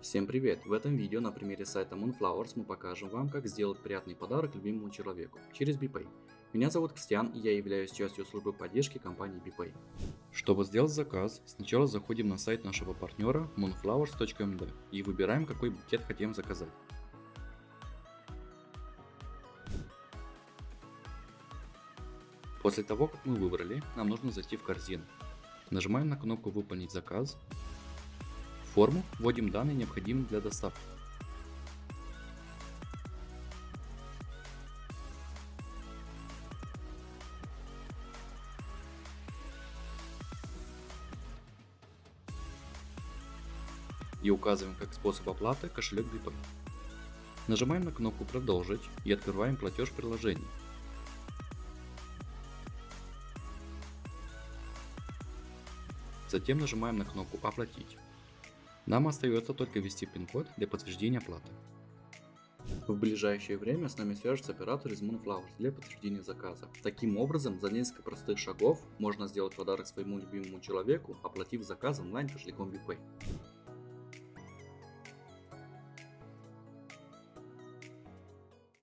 Всем привет! В этом видео на примере сайта Moonflowers мы покажем вам, как сделать приятный подарок любимому человеку через BPay. Меня зовут Кристиан и я являюсь частью службы поддержки компании BPay. Чтобы сделать заказ, сначала заходим на сайт нашего партнера moonflowers.md и выбираем, какой букет хотим заказать. После того, как мы выбрали, нам нужно зайти в корзину. Нажимаем на кнопку «Выполнить заказ». Форму вводим данные, необходимые для доставки. И указываем как способ оплаты кошелек BPay. Нажимаем на кнопку «Продолжить» и открываем платеж приложения. Затем нажимаем на кнопку «Оплатить». Нам остается только ввести пин-код для подтверждения оплаты. В ближайшее время с нами свяжется оператор из Moonflowers для подтверждения заказа. Таким образом, за несколько простых шагов можно сделать подарок своему любимому человеку, оплатив заказ онлайн кошельком BPay.